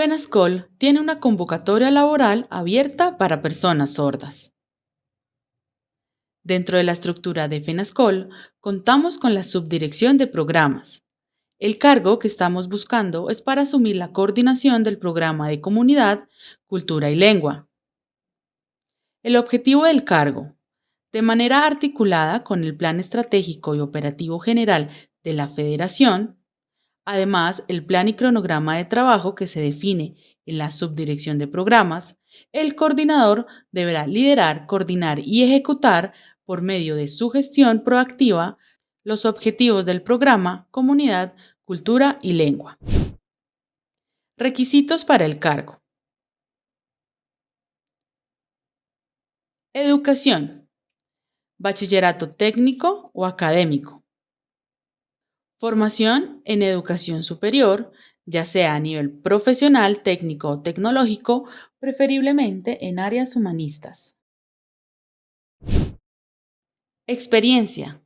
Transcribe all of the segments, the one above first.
FENASCOL tiene una convocatoria laboral abierta para personas sordas. Dentro de la estructura de FENASCOL, contamos con la subdirección de programas. El cargo que estamos buscando es para asumir la coordinación del programa de comunidad, cultura y lengua. El objetivo del cargo, de manera articulada con el Plan Estratégico y Operativo General de la Federación, además el plan y cronograma de trabajo que se define en la subdirección de programas, el coordinador deberá liderar, coordinar y ejecutar por medio de su gestión proactiva los objetivos del programa Comunidad, Cultura y Lengua. Requisitos para el cargo. Educación. Bachillerato técnico o académico. Formación en educación superior, ya sea a nivel profesional, técnico o tecnológico, preferiblemente en áreas humanistas. Experiencia.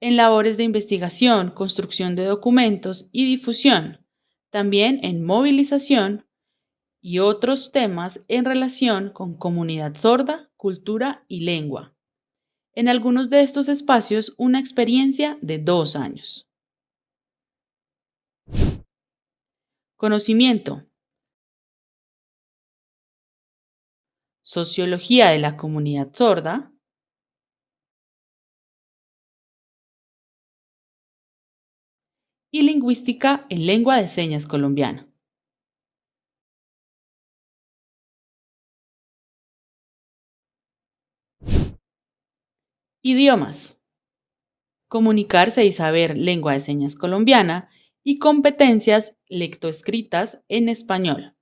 En labores de investigación, construcción de documentos y difusión, también en movilización y otros temas en relación con comunidad sorda, cultura y lengua. En algunos de estos espacios, una experiencia de dos años. Conocimiento. Sociología de la comunidad sorda, y Lingüística en Lengua de Señas Colombiana. Idiomas. Comunicarse y saber lengua de señas colombiana y competencias lectoescritas en español.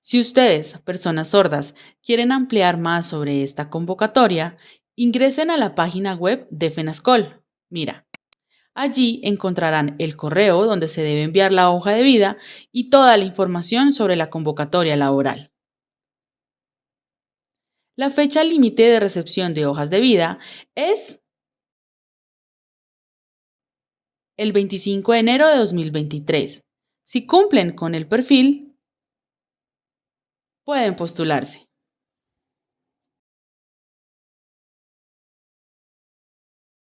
Si ustedes, personas sordas, quieren ampliar más sobre esta convocatoria, Ingresen a la página web de FENASCOL. Mira, allí encontrarán el correo donde se debe enviar la hoja de vida y toda la información sobre la convocatoria laboral. La fecha límite de recepción de hojas de vida es el 25 de enero de 2023. Si cumplen con el perfil, pueden postularse.